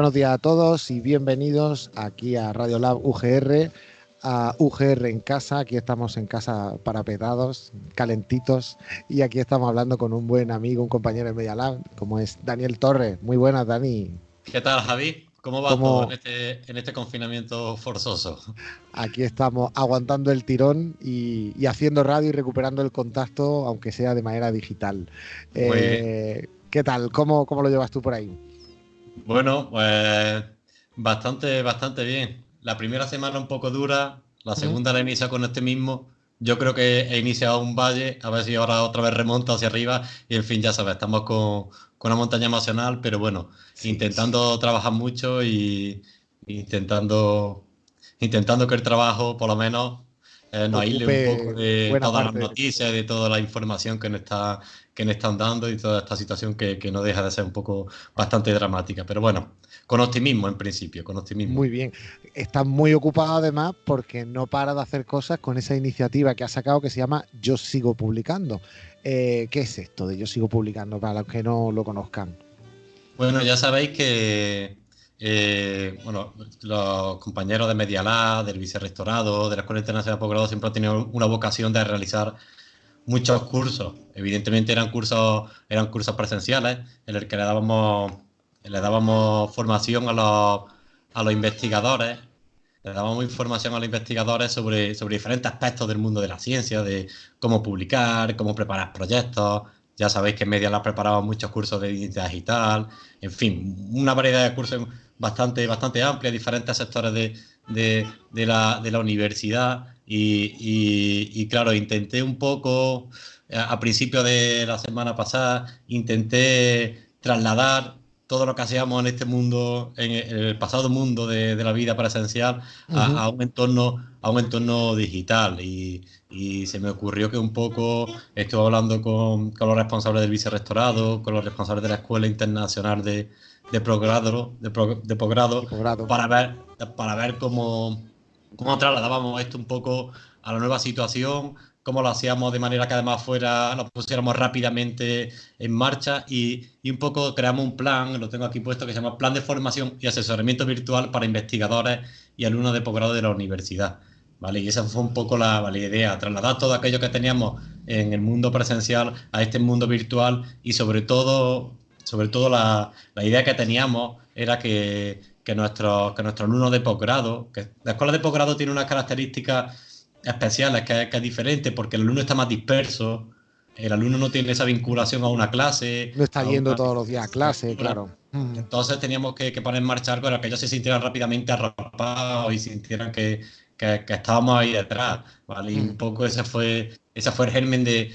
buenos días a todos y bienvenidos aquí a Radio Lab UGR, a UGR en casa. Aquí estamos en casa parapetados, calentitos y aquí estamos hablando con un buen amigo, un compañero de Media Lab, como es Daniel Torres. Muy buenas, Dani. ¿Qué tal, Javi? ¿Cómo va todo en este, en este, confinamiento forzoso? Aquí estamos aguantando el tirón y, haciendo radio y recuperando el contacto, aunque sea de manera digital. Eh, ¿Qué tal? ¿Cómo, ¿Cómo lo llevas tú por ahí? Bueno, pues bastante, bastante bien. La primera semana un poco dura, la segunda la inicia con este mismo. Yo creo que he iniciado un valle, a ver si ahora otra vez remonta hacia arriba y en fin, ya sabes, estamos con, una montaña emocional, pero bueno, intentando trabajar mucho y intentando, intentando que el trabajo por lo menos eh, nos aísle un poco de todas las noticias, de toda la información que nos está que nos están dando y toda esta situación que, no deja de ser un poco bastante dramática. Pero bueno, con optimismo en principio, con optimismo. Muy bien. Está muy ocupado además porque no para de hacer cosas con esa iniciativa que ha sacado que se llama Yo Sigo Publicando. Eh, ¿Qué es esto de Yo Sigo Publicando para los que no lo conozcan? Bueno, ya sabéis que eh, bueno, los compañeros de Media del Vicerrectorado, de la Escuela Internacional de Posgrado siempre han tenido una vocación de realizar muchos cursos. Evidentemente eran cursos, eran cursos presenciales en el que le dábamos, le dábamos formación a los, a los investigadores, le dábamos información a los investigadores sobre, sobre diferentes aspectos del mundo de la ciencia, de cómo publicar, cómo preparar proyectos. Ya sabéis que en Media Lab preparamos muchos cursos de identidad digital, en fin, una variedad de cursos bastante, bastante amplia, diferentes sectores de, la, universidad. Y, claro, intenté un poco, a, principio de la semana pasada, intenté trasladar todo lo que hacíamos en este mundo, en el pasado mundo de, la vida presencial, a, un entorno, a un entorno digital. Y, se me ocurrió que un poco estuve hablando con, con los responsables del vicerrectorado, con los responsables de la Escuela Internacional de, de progrado, de, de posgrado, para ver, para ver cómo, cómo trasladábamos esto un poco a la nueva situación, cómo lo hacíamos de manera que además fuera, lo pusiéramos rápidamente en marcha y, un poco creamos un plan, lo tengo aquí puesto, que se llama Plan de Formación y Asesoramiento Virtual para Investigadores y Alumnos de Posgrado de la Universidad. ¿Vale? Y esa fue un poco la, la, idea, trasladar todo aquello que teníamos en el mundo presencial a este mundo virtual y sobre todo sobre todo la, idea que teníamos era que, que nuestros que nuestro alumnos de posgrado, que la escuela de posgrado tiene unas características especiales, que, que, es diferente porque el alumno está más disperso, el alumno no tiene esa vinculación a una clase. No está yendo todos los días a clase, claro. Entonces teníamos que, poner en marcha algo para que ellos se sintieran rápidamente arropados y sintieran que, que, estábamos ahí detrás, ¿vale? Y un poco ese fue ese fue el germen de,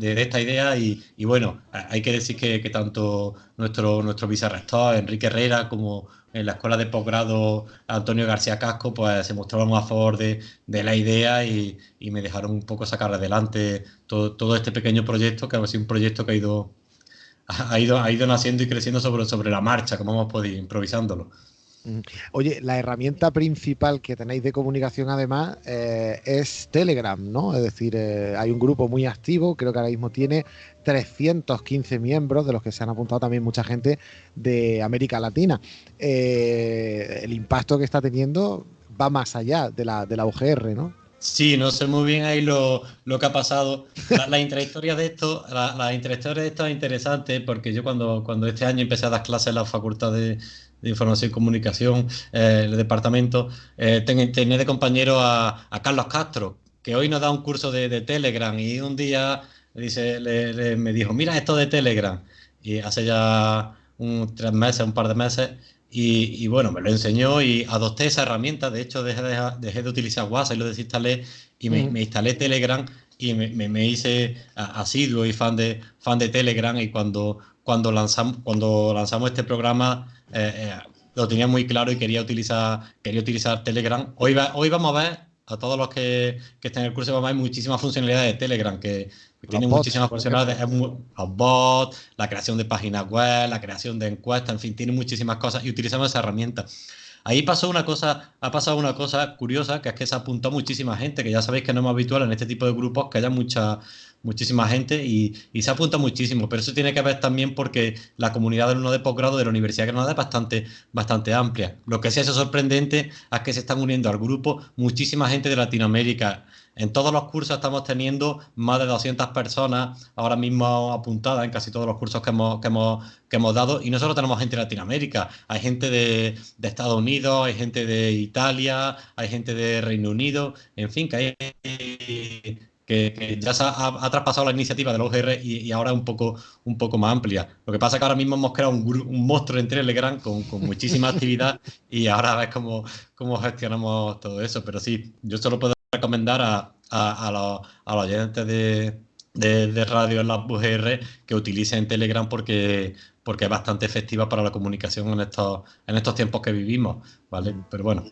esta idea y, bueno, hay que decir que, tanto nuestro, nuestro vicerrector Enrique Herrera como en la escuela de posgrado Antonio García Casco pues se mostraron a favor de, la idea y, me dejaron un poco sacar adelante todo, este pequeño proyecto que ha sido un proyecto que ha ido, ha ido, ha ido naciendo y creciendo sobre, sobre la marcha, como hemos podido, improvisándolo. Oye, la herramienta principal que tenéis de comunicación además eh, es Telegram, ¿no? Es decir, eh, hay un grupo muy activo, creo que ahora mismo tiene 315 miembros, de los que se han apuntado también mucha gente de América Latina. Eh, el impacto que está teniendo va más allá de la, de la UGR, ¿no? Sí, no sé muy bien ahí lo, que ha pasado. La, intrahistoria de esto, la, la, de esto es interesante porque yo cuando, cuando este año empecé a dar clases en la Facultad de, de Información y Comunicación, eh, el departamento, eh, tenía de compañero a, Carlos Castro, que hoy nos da un curso de, Telegram y un día dice, me dijo, mira esto de Telegram. Y hace ya un, tres meses, un par de meses, y, bueno, me lo enseñó y adopté esa herramienta. De hecho, dejé, dejé de utilizar WhatsApp y lo desinstalé y me, me instalé Telegram y me, me, hice asiduo y fan de, fan de Telegram. Y cuando, cuando, lanzamos, cuando lanzamos este programa, eh, eh, lo tenía muy claro y quería utilizar, quería utilizar Telegram. Hoy, hoy vamos a ver, a todos los que, que estén en el curso, vamos a ver muchísimas funcionalidades de Telegram, que tiene muchísimas funcionalidades, los bots, la creación de páginas web, la creación de encuestas, en fin, tiene muchísimas cosas y utilizamos esa herramienta. Ahí pasó una cosa, ha pasado una cosa curiosa, que es que se apuntó muchísima gente, que ya sabéis que no es habitual en este tipo de grupos que haya mucha, muchísima gente y, se apunta muchísimo, pero eso tiene que ver también porque la comunidad uno de posgrado de la Universidad de Granada es bastante, bastante amplia. Lo que sí es sorprendente es que se están uniendo al grupo muchísima gente de Latinoamérica. En todos los cursos estamos teniendo más de 200 personas ahora mismo apuntadas en casi todos los cursos que hemos, que hemos, que hemos dado. Y no solo tenemos gente de Latinoamérica, hay gente de, de Estados Unidos, hay gente de Italia, hay gente de Reino Unido, en fin, que hay que, ya se ha, traspasado la iniciativa de la UGR y, ahora es un poco, un poco más amplia. Lo que pasa es que ahora mismo hemos creado un, monstruo en Telegram con, con muchísima actividad y ahora ves cómo, cómo gestionamos todo eso. Pero sí, yo solo puedo recomendar a, a, los, a los, oyentes de, de, radio en la UGR que utilicen Telegram porque, porque es bastante efectiva para la comunicación en estos, en estos tiempos que vivimos. ¿vale? Pero bueno,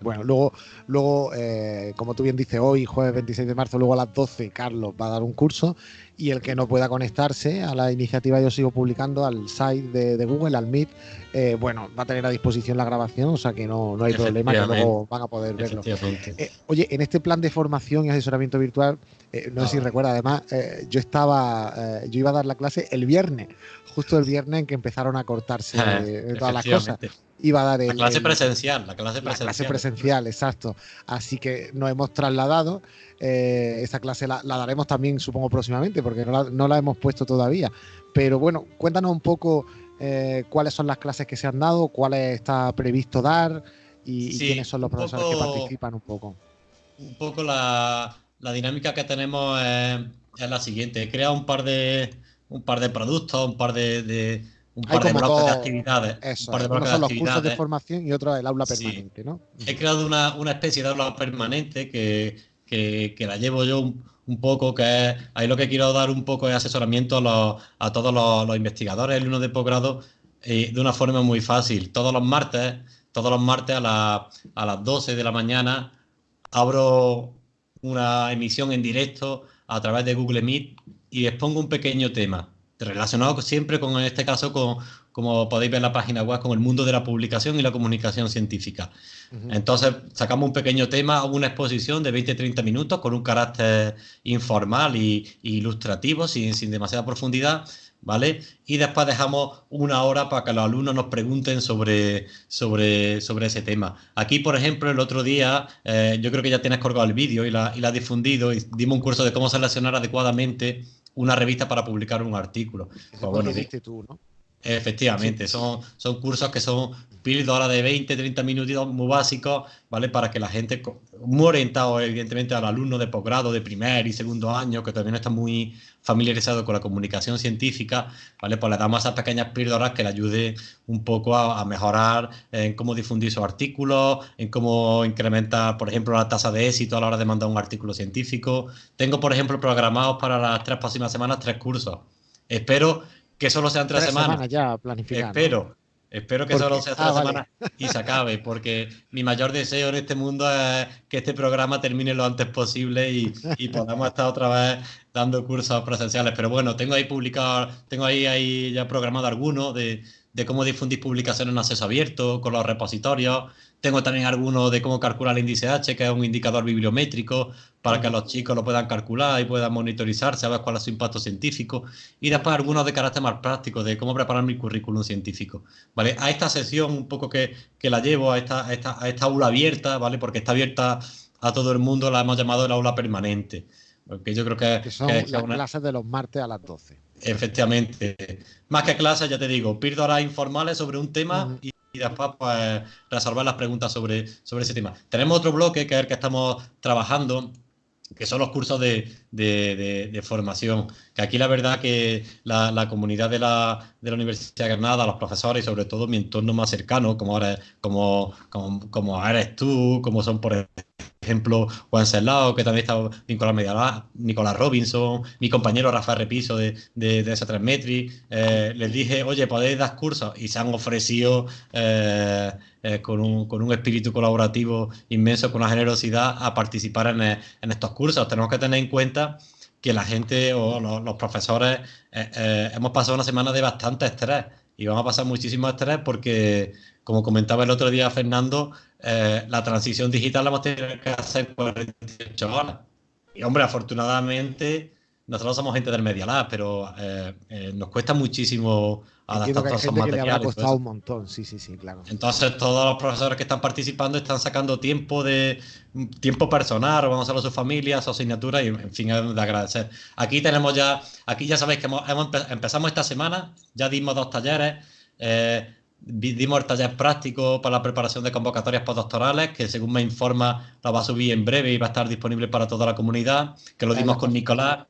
bueno, luego, luego eh, como tú bien dices, hoy, jueves 26 de marzo, luego a las 12, Carlos va a dar un curso y el que no pueda conectarse a la iniciativa Yo Sigo Publicando, al site de, Google, al Meet, eh, bueno, va a tener a disposición la grabación, o sea que no, no hay problema, que luego van a poder verlo. Eh, oye, en este plan de formación y asesoramiento virtual, no sé si ah. recuerda, además, yo estaba, yo iba a dar la clase el viernes, justo el viernes en que empezaron a cortarse todas las cosas iba a dar el, la clase presencial, la clase presencial. La clase presencial, exacto. Así que nos hemos trasladado. Eh, esa clase la, daremos también, supongo, próximamente, porque no la, hemos puesto todavía. Pero bueno, cuéntanos un poco eh, cuáles son las clases que se han dado, cuáles está previsto dar y, quiénes son los profesores que participan un poco. Un poco la, dinámica que tenemos es, la siguiente. He creado un par de, un par de productos, un par de un par de bloques de actividades. un par de bloques son los cursos de formación y otro el aula permanente, ¿no? He creado una, una, especie de aula permanente que, que, que la llevo yo un, un, poco, que es, ahí lo que quiero dar un poco es asesoramiento a, los, a todos los, los, investigadores, el uno de posgrado, eh, de una forma muy fácil. Todos los martes, todos los martes a, la, a las 12 de la mañana abro una emisión en directo a través de Google Meet y expongo un pequeño tema relacionado siempre con, en este caso, con, como podéis ver en la página web, con el mundo de la publicación y la comunicación científica. Entonces, sacamos un pequeño tema, una exposición de 20-30 minutos con un carácter informal e ilustrativo, sin, sin demasiada profundidad, ¿vale? Y después dejamos una hora para que los alumnos nos pregunten sobre, sobre, sobre ese tema. Aquí, por ejemplo, el otro día, eh, yo creo que ya tienes colgado el vídeo y la, y la has difundido, y dimos un curso de cómo seleccionar adecuadamente una revista para publicar un artículo. Pues bueno, tú, ¿no? Efectivamente, son, son cursos que son píldoras de 20, 30 minutos muy básicos, ¿vale? Para que la gente, muy orientado evidentemente al alumno de posgrado, de primer y segundo año, que todavía no está muy familiarizado con la comunicación científica, ¿vale? Pues le damos esas pequeñas píldoras que le ayude un poco a, mejorar en cómo difundir sus artículos, en cómo incrementar, por ejemplo, la tasa de éxito a la hora de mandar un artículo científico. Tengo, por ejemplo, programados para las tres próximas semanas tres cursos. Espero que solo sean tres, semanas. ya Espero. Espero que solo sea tres ah, semanas y se acabe, porque mi mayor deseo en este mundo es que este programa termine lo antes posible y, y podamos estar otra vez dando cursos presenciales. Pero bueno, tengo ahí publicado, tengo ahí, ahí ya programado algunos de, de cómo difundir publicaciones en acceso abierto, con los repositorios. Tengo también algunos de cómo calcular el índice H, que es un indicador bibliométrico para que los chicos lo puedan calcular y puedan monitorizar, saber cuál es su impacto científico. Y después algunos de carácter más práctico, de cómo preparar mi currículum científico. ¿vale? A esta sesión un poco que, que la llevo, a esta, a esta, a esta aula abierta, ¿vale? porque está abierta a todo el mundo, la hemos llamado el aula permanente. Porque yo creo que, que son las clases de los martes a las 12. Efectivamente. Más que clases, ya te digo, píldoras informales sobre un tema y, después pues, resolver las preguntas sobre, sobre ese tema. Tenemos otro bloque que es el que estamos trabajando, que son los cursos de, de, formación. Que aquí la verdad que la, comunidad de la, de la, Universidad de Granada, los profesores y sobre todo mi entorno más cercano, como, ahora, como, como, como eres tú, como son por ejemplo, Juan Serlao, que también está vinculado a Medialab, Nicolás Robinson, mi compañero Rafael Repiso de, de, de S3 Metri, eh, les dije, oye, podéis dar cursos y se han ofrecido eh, eh, con, un, con, un, espíritu colaborativo inmenso, con una generosidad a participar en, en estos cursos. Tenemos que tener en cuenta que la gente o los profesores hemos pasado una semana de bastante estrés y vamos a pasar muchísimo estrés porque, como comentaba el otro día Fernando, eh, la transición digital la hemos tenido que hacer 48 horas. Y hombre, afortunadamente nosotros somos gente del Media Lab, pero eh, eh, nos cuesta muchísimo adaptar todos esos materiales. Que le habrá costado un montón, sí, sí, sí, claro. Entonces, todos los profesores que están participando están sacando tiempo de tiempo personal, vamos a a sus familias, su asignatura y, en fin, de agradecer. Aquí tenemos ya, aquí ya sabéis que hemos, empezamos esta semana, ya dimos dos talleres. Eh, dimos el taller práctico para la preparación de convocatorias postdoctorales, que según me informa lo va a subir en breve y va a estar disponible para toda la comunidad, que lo dimos con Nicolás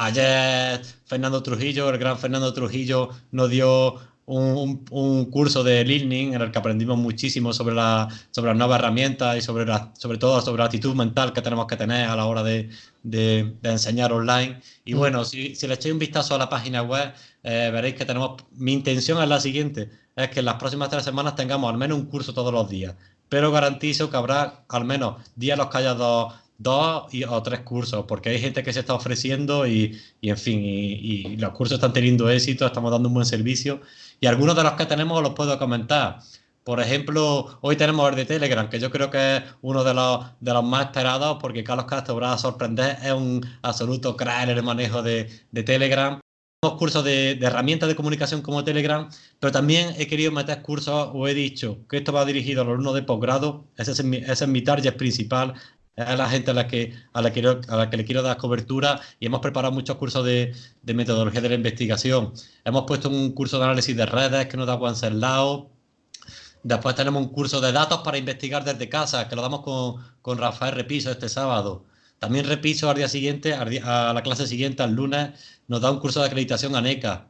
Ayer Fernando Trujillo, el gran Fernando Trujillo, nos dio un, curso de learning en el que aprendimos muchísimo sobre, la, sobre las nuevas herramientas y sobre, sobre todo sobre la actitud mental que tenemos que tener a la hora de, enseñar online. Y mm. bueno, si, le echáis un vistazo a la página web, eh, veréis que tenemos, mi intención es la siguiente, es que en las próximas tres semanas tengamos al menos un curso todos los días, pero garantizo que habrá al menos días los que haya dos dos o tres cursos, porque hay gente que se está ofreciendo y, en fin, y, los cursos están teniendo éxito, estamos dando un buen servicio y algunos de los que tenemos los puedo comentar. Por ejemplo, hoy tenemos el de Telegram, que yo creo que es uno de los, de los más esperados, porque Carlos Castro va a sorprender, es un absoluto crack en el manejo de, de Telegram. Tenemos cursos de, herramientas de comunicación como Telegram, pero también he querido meter cursos, o he dicho que esto va dirigido a los alumnos de posgrado, ese es, mi, ese es target principal, a la gente a la que, a la, que le quiero dar cobertura y hemos preparado muchos cursos de, metodología de la investigación. Hemos puesto un curso de análisis de redes que nos da Wenceslao. Después tenemos un curso de datos para investigar desde casa, que lo damos con, Rafael Repiso este sábado. También Repiso al día siguiente, a la clase siguiente, al lunes, nos da un curso de acreditación a NECA.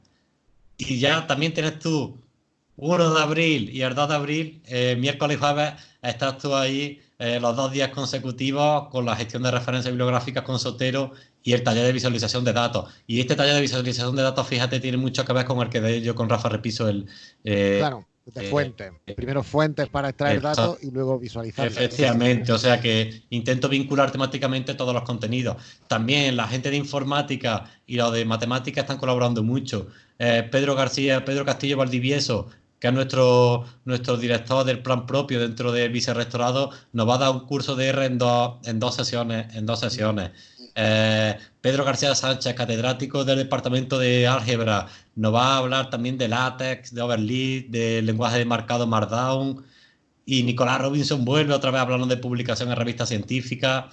Y ya también tienes tú 1 de abril y el 2 de abril, eh, miércoles y jueves, estás tú ahí eh, los dos días consecutivos con la gestión de referencias bibliográficas con Sotero y el taller de visualización de datos. Y este taller de visualización de datos, fíjate, tiene mucho que ver con el que de yo con Rafa Repiso el... Eh, claro, de fuente. Primero fuentes para extraer datos y luego visualizar. Efectivamente, o sea que intento vincular temáticamente todos los contenidos. También la gente de informática y los de matemática están colaborando mucho. Pedro García, Pedro Castillo Valdivieso que es nuestro, nuestro director del plan propio dentro del vicerrectorado, nos va a dar un curso de R en dos, en dos sesiones. En dos sesiones. Eh, Pedro García Sánchez, catedrático del Departamento de Álgebra, nos va a hablar también de látex, de overlead, del lenguaje de marcado Markdown. Y Nicolás Robinson vuelve otra vez hablando de publicación en revistas científicas.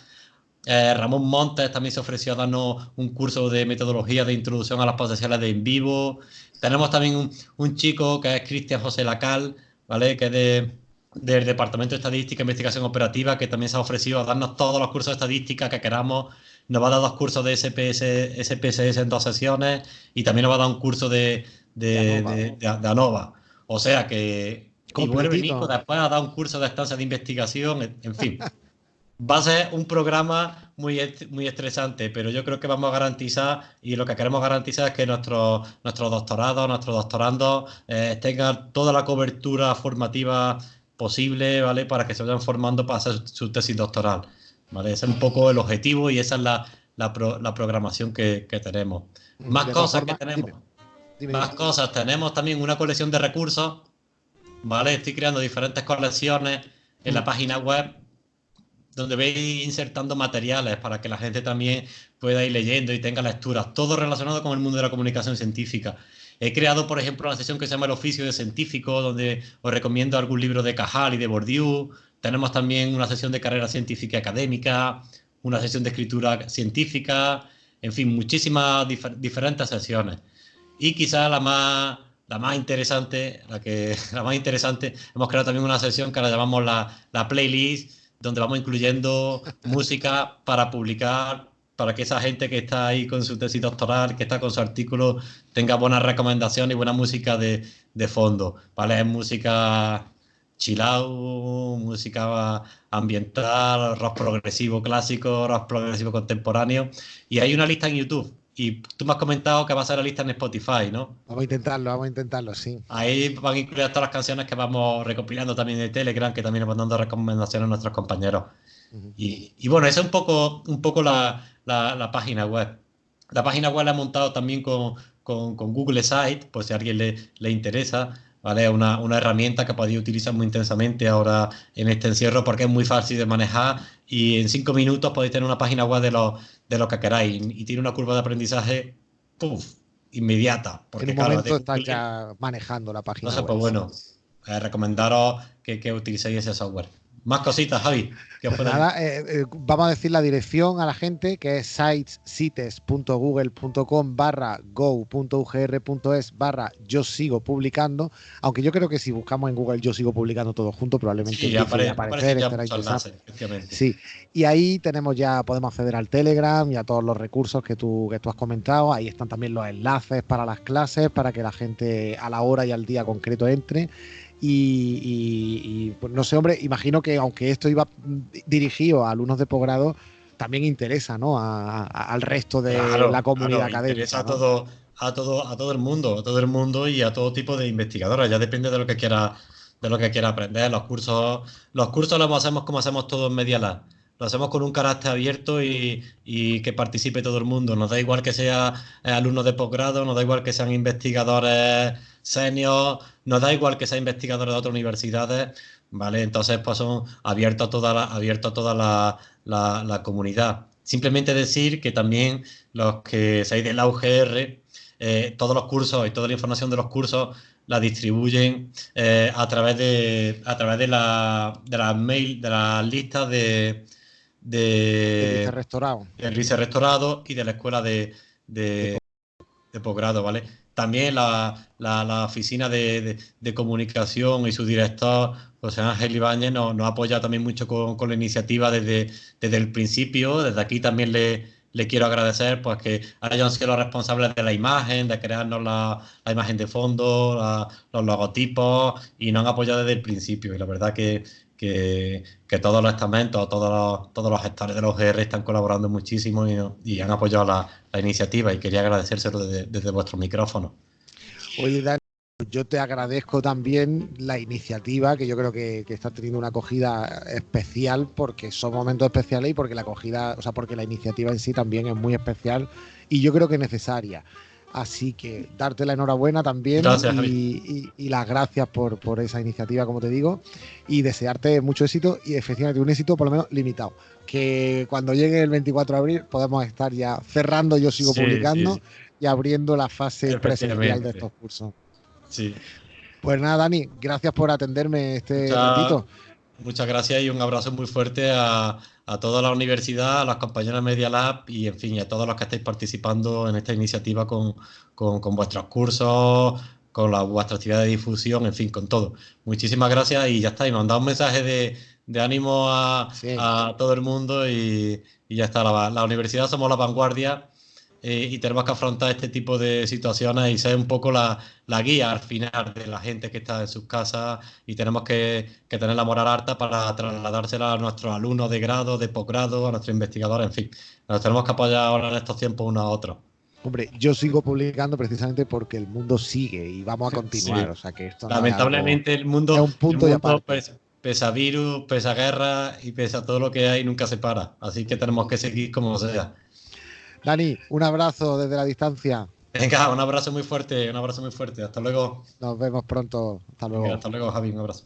Eh, Ramón Montes también se ofreció a darnos un curso de metodología de introducción a las posesiones de en vivo. Tenemos también un, chico que es Cristian José Lacal, ¿vale? Que es del Departamento de Estadística e Investigación Operativa, que también se ha ofrecido a darnos todos los cursos de estadística que queramos. Nos va a dar dos cursos de SPS, SPSS en dos sesiones y también nos va a dar un curso de, de, ANOVA. O sea que. Y vuelve Nico después a dar un curso de estancia de investigación, en fin. va a ser un programa muy, muy estresante, pero yo creo que vamos a garantizar y lo que queremos garantizar es que nuestros nuestro doctorados, nuestros doctorandos eh, tengan toda la cobertura formativa posible, ¿vale? Para que se vayan formando para hacer su tesis doctoral, ¿vale? Ese es un poco el objetivo y esa es la, la, programación que, tenemos. Más cosas que tenemos. Más cosas. Tenemos también una colección de recursos, ¿vale? Estoy creando diferentes colecciones en la página web donde veis insertando materiales para que la gente también pueda ir leyendo y tenga lecturas, todo relacionado con el mundo de la comunicación científica. He creado, por ejemplo, una sesión que se llama El oficio de científico, donde os recomiendo algún libro de Cajal y de Bourdieu. Tenemos también una sesión de carrera científica académica, una sesión de escritura científica, en fin, muchísimas diferentes sesiones. Y quizá la más, la más interesante, la, que, la más interesante, hemos creado también una sesión que la llamamos la, la playlist, donde vamos incluyendo música para publicar, para que esa gente que está ahí con su tesis doctoral, que está con su artículo, tenga buenas recomendaciones y buena música de, fondo. ¿vale? Es música chill música ambiental, rock progresivo clásico, rock progresivo contemporáneo. Y hay una lista en YouTube y tú me has comentado que va a ser la lista en Spotify, ¿no? Vamos a intentarlo, vamos a intentarlo, sí. Ahí van a incluir todas las canciones que vamos recopilando también de Telegram, que también nos van dando recomendaciones a nuestros compañeros. y, bueno, esa es un poco, un poco la, página web. La página web la he montado también con, Google Site, por si a alguien le, le interesa. ¿Vale? Una, una herramienta que podéis utilizar muy intensamente ahora en este encierro porque es muy fácil de manejar y en cinco minutos podéis tener una página web de lo, de lo que queráis y tiene una curva de aprendizaje puff, inmediata. Porque, en un momento estás ya manejando la página no sé, Pues bueno, eh, recomendaros que, que utilicéis ese software. Más cositas, Javi. Pues nada, eh, eh, vamos a decir la dirección a la gente, que es sitesites.google.com barra go.ugr.es barra yo sigo publicando, aunque yo creo que si buscamos en Google yo sigo publicando todo junto, probablemente sí, aparecer, Sí, y ahí tenemos ya, podemos acceder al Telegram y a todos los recursos que tú, que tú has comentado, ahí están también los enlaces para las clases, para que la gente a la hora y al día concreto entre. Y, pues no sé, hombre, imagino que aunque esto iba dirigido a alumnos de posgrado, también interesa, ¿no? al resto de la comunidad académica. Interesa a todo, a todo, a todo el mundo, a todo el mundo y a todo tipo de investigadores. Ya depende de lo que quiera, de lo que quiera aprender. Los cursos, los cursos los hacemos como hacemos todos en Media Lab. Lo hacemos con un carácter abierto y, y, que participe todo el mundo. Nos da igual que sea eh, alumnos de posgrado, nos da igual que sean investigadores senior, nos da igual que sea investigador de otras universidades, ¿vale? Entonces, pues son abiertos a toda la, abierto a toda la, comunidad. Simplemente decir que también los que seáis de la UGR, eh, todos los cursos y toda la información de los cursos la distribuyen eh, a través de a través de la, de las mail, de las listas de de, de restaurado. El restaurado y de la escuela de, de, de posgrado, ¿vale? También la, la, oficina de, comunicación y su director, José Ángel Ibáñez, nos, nos apoya también mucho con, con, la iniciativa desde, desde el principio. Desde aquí también le, le quiero agradecer pues que hayan sido los responsables de la imagen, de crearnos la, la imagen de fondo, los logotipos y nos han apoyado desde el principio. Y la verdad que, que, todos los estamentos, todos los, todos los gestores de los GR están colaborando muchísimo y, han apoyado la, la, iniciativa y quería agradecérselo desde, desde vuestro micrófono. Oye, Dani, yo te agradezco también la iniciativa, que yo creo que, que, está teniendo una acogida especial porque son momentos especiales y porque la acogida, o sea, porque la iniciativa en sí también es muy especial y yo creo que necesaria. Así que darte la enhorabuena también y, las gracias por, esa iniciativa, como te digo, y desearte mucho éxito y efectivamente un éxito por lo menos limitado. Que cuando llegue el 24 de abril podemos estar ya cerrando, yo sigo publicando y abriendo la fase presencial de estos cursos. Sí. Pues nada, Dani, gracias por atenderme este ratito. Muchas gracias y un abrazo muy fuerte a, a toda la universidad, a las compañeras Media Lab y, en fin, a todos los que estáis participando en esta iniciativa con, con, con vuestros cursos, con la, vuestra actividad de difusión, en fin, con todo. Muchísimas gracias y ya está. Y mandad un mensaje de, de ánimo a, sí. a, todo el mundo y, y ya está. La, la universidad somos la vanguardia eh, y tenemos que afrontar este tipo de situaciones y ser un poco la, la, guía al final de la gente que está en sus casas y tenemos que, que, tener la moral alta para trasladársela a nuestros alumnos de grado, de posgrado, a nuestros investigadores, en fin. Nos tenemos que apoyar ahora en estos tiempos unos a otros. Hombre, yo sigo publicando precisamente porque el mundo sigue y vamos a continuar. Sí. O sea que esto Lamentablemente no el mundo, es un punto el mundo pese, pese a virus, pese a guerra y pese a todo lo que hay, nunca se para. Así que tenemos que seguir como sea. Dani, un abrazo desde la distancia. Venga, un abrazo muy fuerte, un abrazo muy fuerte. Hasta luego. Nos vemos pronto. Hasta luego. Venga, hasta luego, Javi. Un abrazo.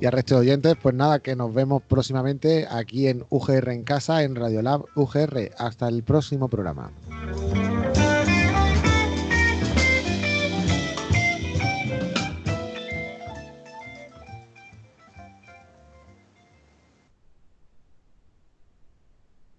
Y al resto de oyentes, pues nada, que nos vemos próximamente aquí en UGR en casa, en Radiolab UGR. Hasta el próximo programa.